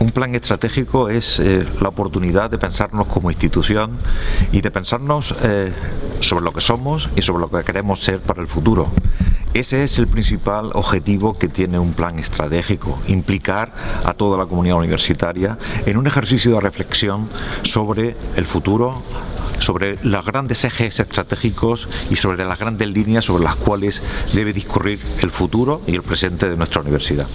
Un plan estratégico es eh, la oportunidad de pensarnos como institución y de pensarnos eh, sobre lo que somos y sobre lo que queremos ser para el futuro. Ese es el principal objetivo que tiene un plan estratégico, implicar a toda la comunidad universitaria en un ejercicio de reflexión sobre el futuro, sobre los grandes ejes estratégicos y sobre las grandes líneas sobre las cuales debe discurrir el futuro y el presente de nuestra universidad.